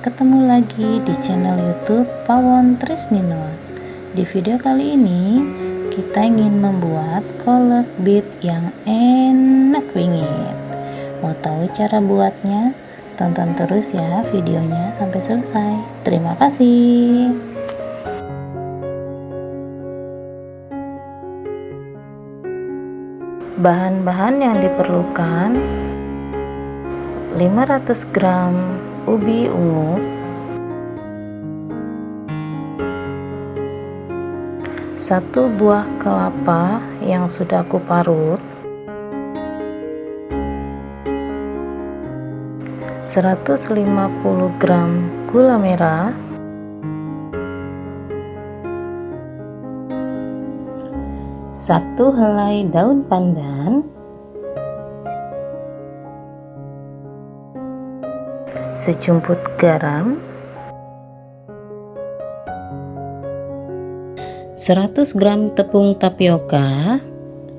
ketemu lagi di channel YouTube Pawon Trisninos. Di video kali ini, kita ingin membuat kolek bead yang enak bingit. Mau tahu cara buatnya? Tonton terus ya videonya sampai selesai. Terima kasih. Bahan-bahan yang diperlukan 500 gram ubi ungu. Satu buah kelapa yang sudah aku parut. 150 gram gula merah. Satu helai daun pandan sejumput garam. 100 gram tepung tapioka.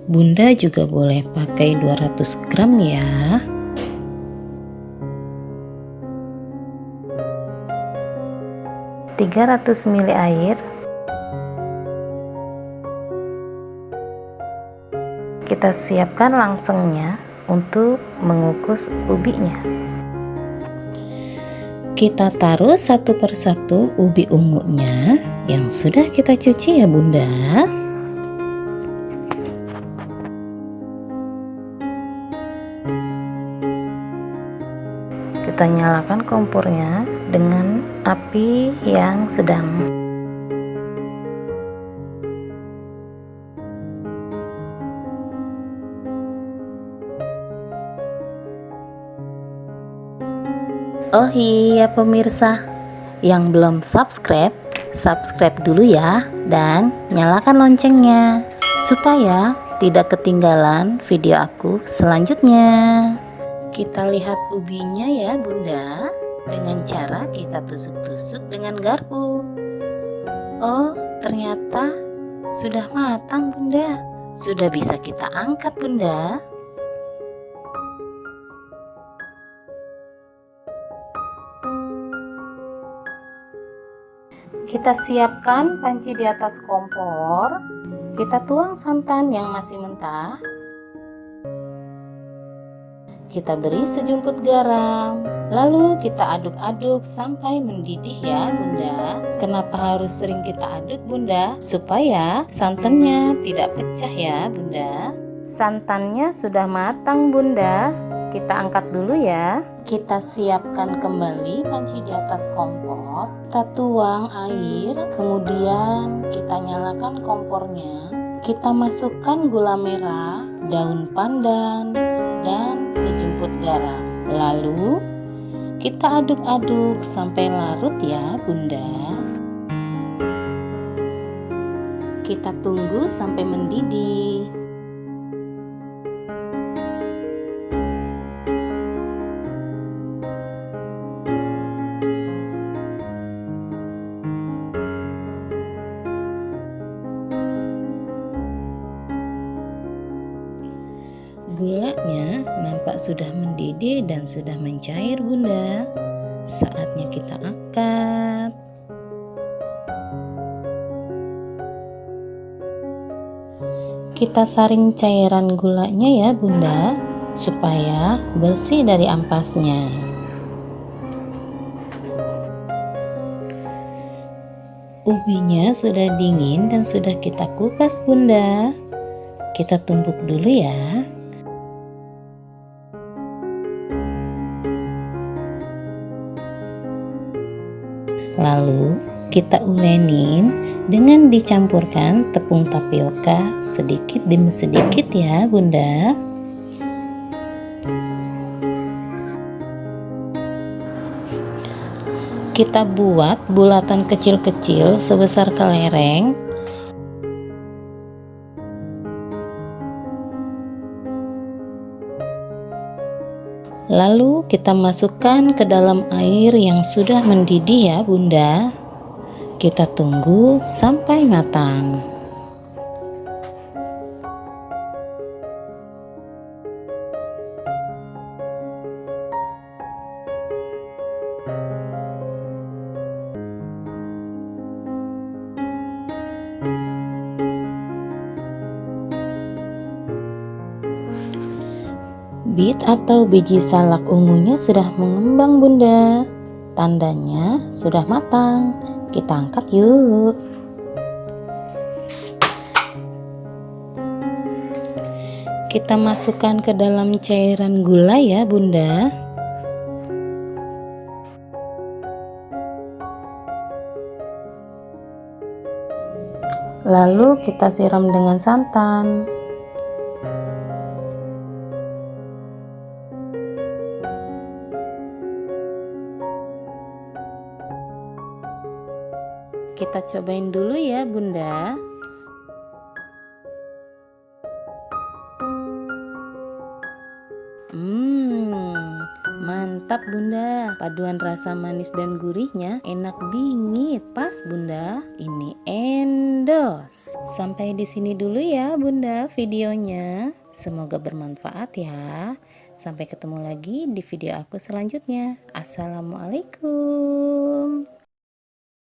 Bunda juga boleh pakai 200 gram ya. Tiga ratus ml air. Kita siapkan langsungnya untuk mengukus ubinya kita taruh satu persatu ubi ungunya yang sudah kita cuci ya bunda. Kita nyalakan kompornya dengan api yang sedang Oh iya pemirsa, yang belum subscribe, subscribe dulu ya dan nyalakan loncengnya supaya tidak ketinggalan video aku selanjutnya. Kita lihat ubinya ya bunda dengan cara kita tusuk-tusuk dengan garpu. Oh ternyata sudah matang bunda, sudah bisa kita angkat bunda. Kita siapkan panci di atas kompor. Kita tuang santan yang masih mentah. Kita beri sejumput garam. Lalu kita aduk-aduk sampai mendidih ya bunda. Kenapa harus sering kita aduk bunda? Supaya santannya tidak pecah ya bunda. Santannya sudah matang bunda. Kita angkat dulu ya. Kita siapkan kembali panci di atas kompor. Kita tuang air, kemudian kita nyalakan kompornya. Kita masukkan gula merah, daun pandan, dan sejumput garam. Lalu kita aduk-aduk sampai larut ya bunda. Kita tunggu sampai mendidih. Gulanya nampak sudah mendidih dan sudah mencair bunda. Saatnya kita angkat. Kita saring cairan gulanya ya bunda Supaya bersih dari ampasnya. Ubinya sudah dingin dan sudah kita kupas bunda. Kita tumbuk dulu ya Lalu kita ulenin dengan dicampurkan tepung tapioka sedikit demi sedikit ya bunda. Kita buat bulatan kecil-kecil sebesar kelereng Lalu kita masukkan ke dalam air yang sudah mendidih ya bunda. Kita tunggu sampai matang Bibit atau biji salak ungunya sudah mengembang bunda. Tandanya sudah matang. Kita angkat yuk. Kita masukkan ke dalam cairan gula ya bunda. Lalu kita siram dengan santan Kita cobain dulu ya bunda. Hmm, mantap bunda. Paduan rasa manis dan gurihnya enak bingit Pas bunda. Ini endos. Sampai di sini dulu ya bunda videonya. Semoga bermanfaat ya. Sampai ketemu lagi di video aku selanjutnya. Assalamualaikum